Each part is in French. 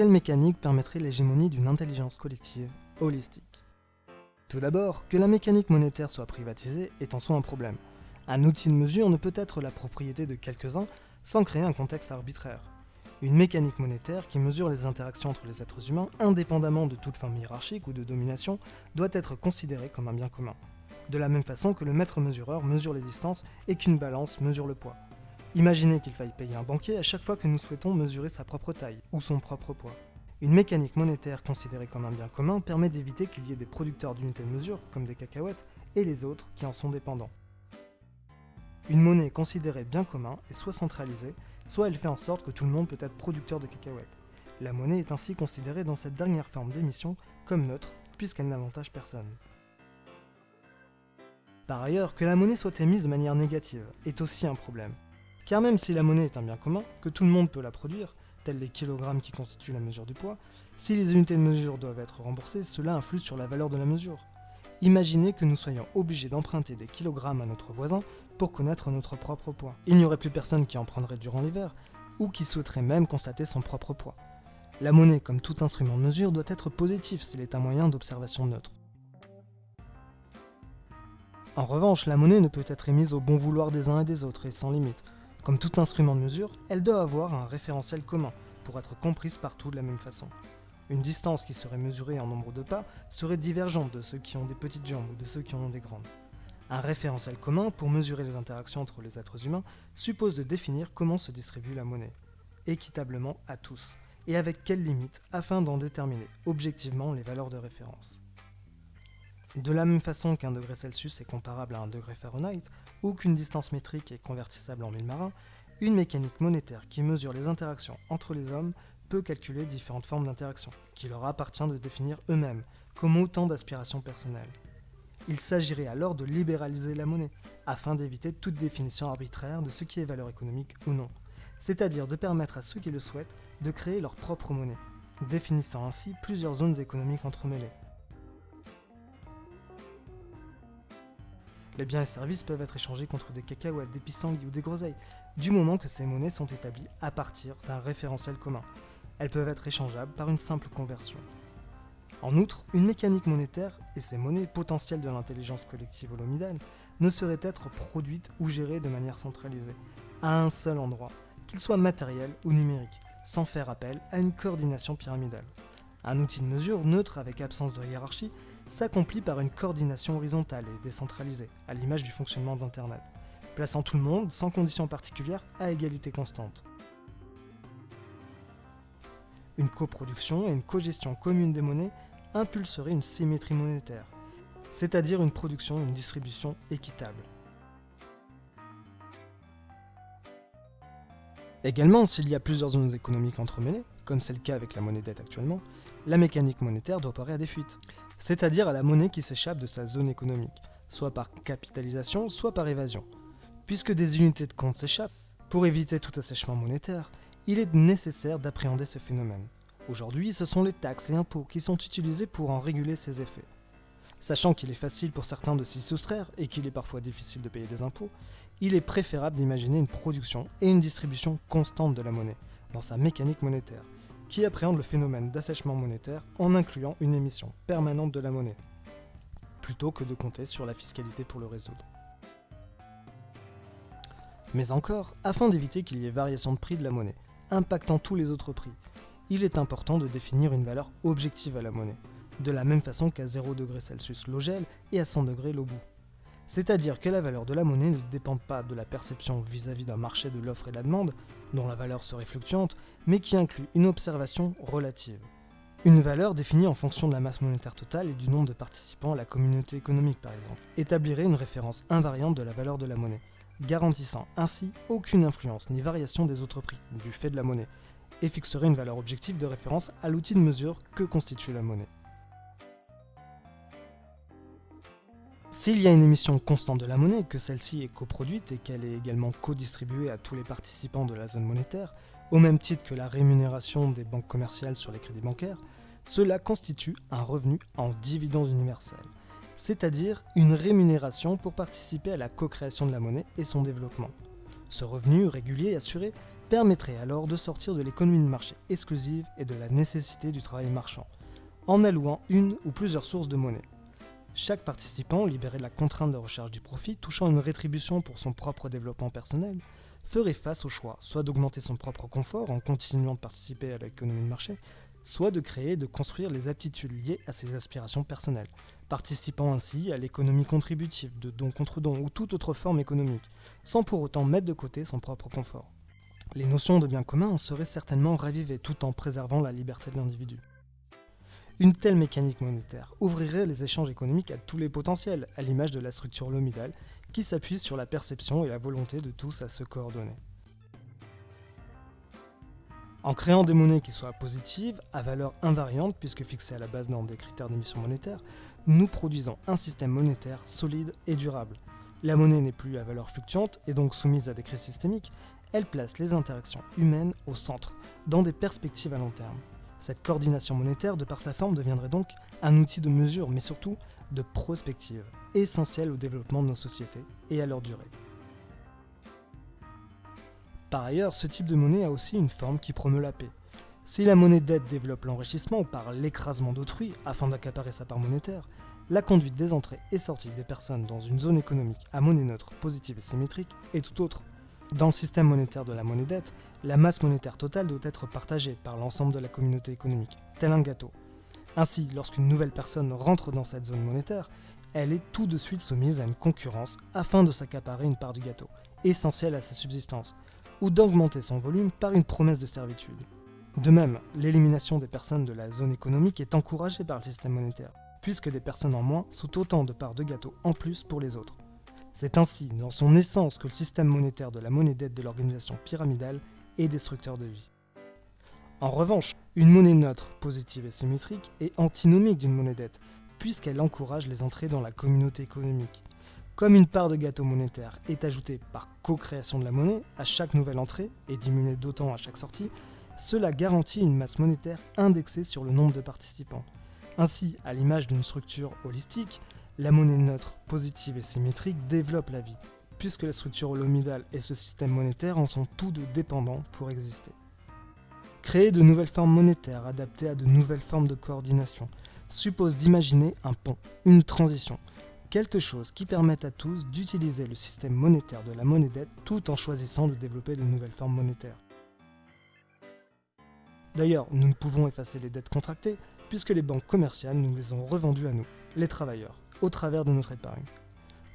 quelle mécanique permettrait l'hégémonie d'une intelligence collective holistique? Tout d'abord, que la mécanique monétaire soit privatisée est en soi un problème. Un outil de mesure ne peut être la propriété de quelques-uns sans créer un contexte arbitraire. Une mécanique monétaire qui mesure les interactions entre les êtres humains, indépendamment de toute forme hiérarchique ou de domination, doit être considérée comme un bien commun. De la même façon que le maître mesureur mesure les distances et qu'une balance mesure le poids. Imaginez qu'il faille payer un banquier à chaque fois que nous souhaitons mesurer sa propre taille ou son propre poids. Une mécanique monétaire considérée comme un bien commun permet d'éviter qu'il y ait des producteurs d'unités de mesure, comme des cacahuètes, et les autres qui en sont dépendants. Une monnaie considérée bien commun est soit centralisée, soit elle fait en sorte que tout le monde peut être producteur de cacahuètes. La monnaie est ainsi considérée dans cette dernière forme d'émission comme neutre, puisqu'elle n'avantage personne. Par ailleurs, que la monnaie soit émise de manière négative est aussi un problème. Car même si la monnaie est un bien commun, que tout le monde peut la produire, tels les kilogrammes qui constituent la mesure du poids, si les unités de mesure doivent être remboursées, cela influe sur la valeur de la mesure. Imaginez que nous soyons obligés d'emprunter des kilogrammes à notre voisin pour connaître notre propre poids. Il n'y aurait plus personne qui en prendrait durant l'hiver, ou qui souhaiterait même constater son propre poids. La monnaie, comme tout instrument de mesure, doit être positif s'il est un moyen d'observation neutre. En revanche, la monnaie ne peut être émise au bon vouloir des uns et des autres et sans limite. Comme tout instrument de mesure, elle doit avoir un référentiel commun pour être comprise partout de la même façon. Une distance qui serait mesurée en nombre de pas serait divergente de ceux qui ont des petites jambes ou de ceux qui en ont des grandes. Un référentiel commun pour mesurer les interactions entre les êtres humains suppose de définir comment se distribue la monnaie, équitablement à tous, et avec quelles limites afin d'en déterminer objectivement les valeurs de référence. De la même façon qu'un degré Celsius est comparable à un degré Fahrenheit, ou qu'une distance métrique est convertissable en mille marins, une mécanique monétaire qui mesure les interactions entre les hommes peut calculer différentes formes d'interaction, qu'il leur appartient de définir eux-mêmes, comme autant d'aspirations personnelles. Il s'agirait alors de libéraliser la monnaie, afin d'éviter toute définition arbitraire de ce qui est valeur économique ou non, c'est-à-dire de permettre à ceux qui le souhaitent de créer leur propre monnaie, définissant ainsi plusieurs zones économiques entremêlées. Les biens et services peuvent être échangés contre des cacahuètes, des pissenlits ou des groseilles, du moment que ces monnaies sont établies à partir d'un référentiel commun. Elles peuvent être échangeables par une simple conversion. En outre, une mécanique monétaire et ces monnaies potentielles de l'intelligence collective holomidale ne sauraient être produites ou gérées de manière centralisée, à un seul endroit, qu'il soit matériel ou numérique, sans faire appel à une coordination pyramidale. Un outil de mesure neutre avec absence de hiérarchie s'accomplit par une coordination horizontale et décentralisée, à l'image du fonctionnement d'Internet, plaçant tout le monde, sans conditions particulières, à égalité constante. Une coproduction et une cogestion commune des monnaies impulserait une symétrie monétaire, c'est-à-dire une production et une distribution équitable. Également, s'il y a plusieurs zones économiques entremêlées, comme c'est le cas avec la monnaie dette actuellement, la mécanique monétaire doit parer à des fuites, c'est-à-dire à la monnaie qui s'échappe de sa zone économique, soit par capitalisation, soit par évasion. Puisque des unités de compte s'échappent, pour éviter tout assèchement monétaire, il est nécessaire d'appréhender ce phénomène. Aujourd'hui, ce sont les taxes et impôts qui sont utilisés pour en réguler ces effets. Sachant qu'il est facile pour certains de s'y soustraire et qu'il est parfois difficile de payer des impôts, il est préférable d'imaginer une production et une distribution constante de la monnaie, dans sa mécanique monétaire, qui appréhende le phénomène d'assèchement monétaire en incluant une émission permanente de la monnaie, plutôt que de compter sur la fiscalité pour le résoudre. Mais encore, afin d'éviter qu'il y ait variation de prix de la monnaie, impactant tous les autres prix, il est important de définir une valeur objective à la monnaie, de la même façon qu'à 0 Celsius l'eau et à 100 l'eau bout. C'est-à-dire que la valeur de la monnaie ne dépend pas de la perception vis-à-vis d'un marché de l'offre et de la demande, dont la valeur serait fluctuante, mais qui inclut une observation relative. Une valeur définie en fonction de la masse monétaire totale et du nombre de participants à la communauté économique par exemple, établirait une référence invariante de la valeur de la monnaie, garantissant ainsi aucune influence ni variation des autres prix, du fait de la monnaie, et fixerait une valeur objective de référence à l'outil de mesure que constitue la monnaie. S'il y a une émission constante de la monnaie, que celle-ci est coproduite et qu'elle est également co-distribuée à tous les participants de la zone monétaire, au même titre que la rémunération des banques commerciales sur les crédits bancaires, cela constitue un revenu en dividende universel, c'est-à-dire une rémunération pour participer à la co-création de la monnaie et son développement. Ce revenu régulier et assuré permettrait alors de sortir de l'économie de marché exclusive et de la nécessité du travail marchand, en allouant une ou plusieurs sources de monnaie. Chaque participant, libéré de la contrainte de recherche du profit, touchant une rétribution pour son propre développement personnel, ferait face au choix soit d'augmenter son propre confort en continuant de participer à l'économie de marché, soit de créer et de construire les aptitudes liées à ses aspirations personnelles, participant ainsi à l'économie contributive de don contre don ou toute autre forme économique, sans pour autant mettre de côté son propre confort. Les notions de bien commun en seraient certainement ravivées tout en préservant la liberté de l'individu. Une telle mécanique monétaire ouvrirait les échanges économiques à tous les potentiels, à l'image de la structure lomidale, qui s'appuie sur la perception et la volonté de tous à se coordonner. En créant des monnaies qui soient positives, à valeur invariante puisque fixées à la base norme des critères d'émission monétaire, nous produisons un système monétaire solide et durable. La monnaie n'est plus à valeur fluctuante et donc soumise à des crises systémiques, elle place les interactions humaines au centre, dans des perspectives à long terme. Cette coordination monétaire, de par sa forme, deviendrait donc un outil de mesure, mais surtout de prospective, essentiel au développement de nos sociétés et à leur durée. Par ailleurs, ce type de monnaie a aussi une forme qui promeut la paix. Si la monnaie d'aide développe l'enrichissement par l'écrasement d'autrui afin d'accaparer sa part monétaire, la conduite des entrées et sorties des personnes dans une zone économique à monnaie neutre, positive et symétrique est tout autre. Dans le système monétaire de la monnaie dette, la masse monétaire totale doit être partagée par l'ensemble de la communauté économique, tel un gâteau. Ainsi, lorsqu'une nouvelle personne rentre dans cette zone monétaire, elle est tout de suite soumise à une concurrence afin de s'accaparer une part du gâteau, essentielle à sa subsistance, ou d'augmenter son volume par une promesse de servitude. De même, l'élimination des personnes de la zone économique est encouragée par le système monétaire, puisque des personnes en moins sont autant de parts de gâteau en plus pour les autres. C'est ainsi, dans son essence, que le système monétaire de la monnaie dette de l'organisation pyramidale est destructeur de vie. En revanche, une monnaie neutre, positive et symétrique, est antinomique d'une monnaie dette, puisqu'elle encourage les entrées dans la communauté économique, comme une part de gâteau monétaire est ajoutée par co-création de la monnaie à chaque nouvelle entrée et diminuée d'autant à chaque sortie, cela garantit une masse monétaire indexée sur le nombre de participants. Ainsi, à l'image d'une structure holistique, la monnaie neutre, positive et symétrique développe la vie, puisque la structure holomidale et ce système monétaire en sont tous deux dépendants pour exister. Créer de nouvelles formes monétaires adaptées à de nouvelles formes de coordination suppose d'imaginer un pont, une transition, quelque chose qui permette à tous d'utiliser le système monétaire de la monnaie dette tout en choisissant de développer de nouvelles formes monétaires. D'ailleurs, nous ne pouvons effacer les dettes contractées puisque les banques commerciales nous les ont revendues à nous, les travailleurs, au travers de notre épargne.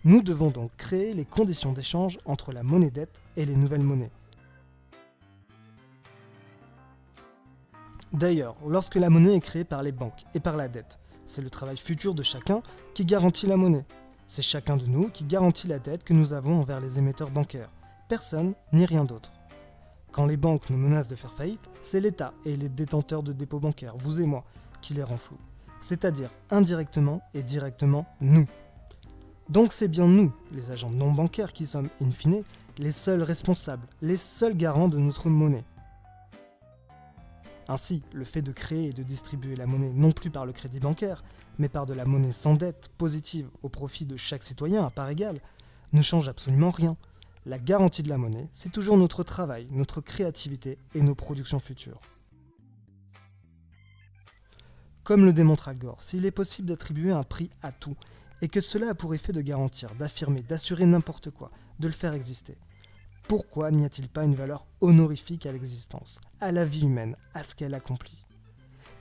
Nous devons donc créer les conditions d'échange entre la monnaie dette et les nouvelles monnaies. D'ailleurs, lorsque la monnaie est créée par les banques et par la dette, c'est le travail futur de chacun qui garantit la monnaie. C'est chacun de nous qui garantit la dette que nous avons envers les émetteurs bancaires. Personne ni rien d'autre. Quand les banques nous menacent de faire faillite, c'est l'État et les détenteurs de dépôts bancaires, vous et moi, qui les rend flous. C'est-à-dire indirectement et directement nous. Donc c'est bien nous, les agents non bancaires, qui sommes, in fine, les seuls responsables, les seuls garants de notre monnaie. Ainsi, le fait de créer et de distribuer la monnaie non plus par le crédit bancaire, mais par de la monnaie sans dette, positive, au profit de chaque citoyen à part égale, ne change absolument rien. La garantie de la monnaie, c'est toujours notre travail, notre créativité et nos productions futures. Comme le démontre Al Gore, s'il est possible d'attribuer un prix à tout, et que cela a pour effet de garantir, d'affirmer, d'assurer n'importe quoi, de le faire exister, pourquoi n'y a-t-il pas une valeur honorifique à l'existence, à la vie humaine, à ce qu'elle accomplit?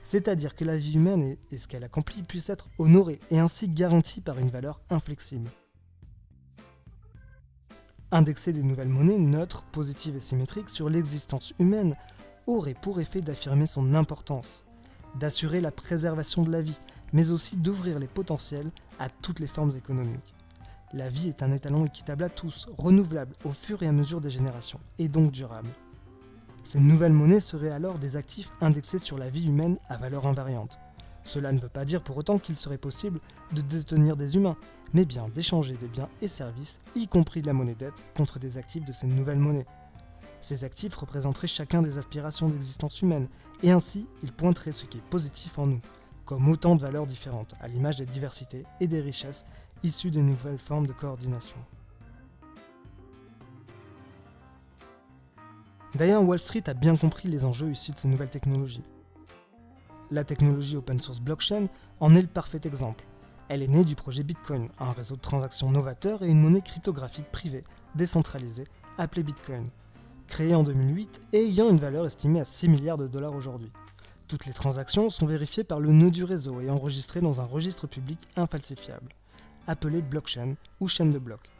C'est-à-dire que la vie humaine et, ce qu'elle accomplit puissent être honorées et ainsi garanties par une valeur inflexible. Indexer des nouvelles monnaies neutres, positives et symétriques sur l'existence humaine aurait pour effet d'affirmer son importance, d'assurer la préservation de la vie, mais aussi d'ouvrir les potentiels à toutes les formes économiques. La vie est un étalon équitable à tous, renouvelable au fur et à mesure des générations, et donc durable. Ces nouvelles monnaies seraient alors des actifs indexés sur la vie humaine à valeur invariante. Cela ne veut pas dire pour autant qu'il serait possible de détenir des humains, mais bien d'échanger des biens et services, y compris de la monnaie dette, contre des actifs de ces nouvelles monnaies. Ces actifs représenteraient chacun des aspirations d'existence humaine, et ainsi ils pointeraient ce qui est positif en nous, comme autant de valeurs différentes, à l'image des diversités et des richesses issus des nouvelles formes de coordination. D'ailleurs, Wall Street a bien compris les enjeux issus de ces nouvelles technologies. La technologie open source blockchain en est le parfait exemple. Elle est née du projet Bitcoin, un réseau de transactions novateur et une monnaie cryptographique privée, décentralisée, appelée Bitcoin, créée en 2008 et ayant une valeur estimée à 6 milliards de dollars aujourd'hui. Toutes les transactions sont vérifiées par le nœud du réseau et enregistrées dans un registre public infalsifiable, appelé blockchain ou chaîne de blocs.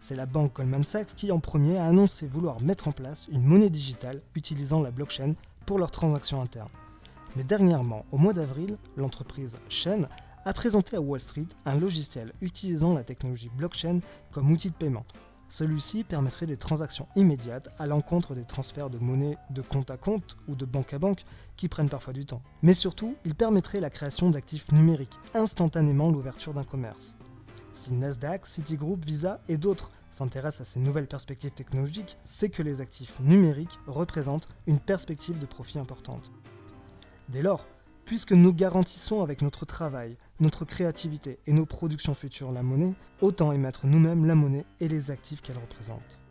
C'est la banque Goldman Sachs qui en premier a annoncé vouloir mettre en place une monnaie digitale utilisant la blockchain pour leurs transactions internes. Mais dernièrement, au mois d'avril, l'entreprise Chain a présenté à Wall Street un logiciel utilisant la technologie blockchain comme outil de paiement. Celui-ci permettrait des transactions immédiates à l'encontre des transferts de monnaie de compte à compte ou de banque à banque qui prennent parfois du temps. Mais surtout, il permettrait la création d'actifs numériques, instantanément l'ouverture d'un commerce. Si Nasdaq, Citigroup, Visa et d'autres s'intéressent à ces nouvelles perspectives technologiques, c'est que les actifs numériques représentent une perspective de profit importante. Dès lors, puisque nous garantissons avec notre travail, notre créativité et nos productions futures la monnaie, autant émettre nous-mêmes la monnaie et les actifs qu'elle représente.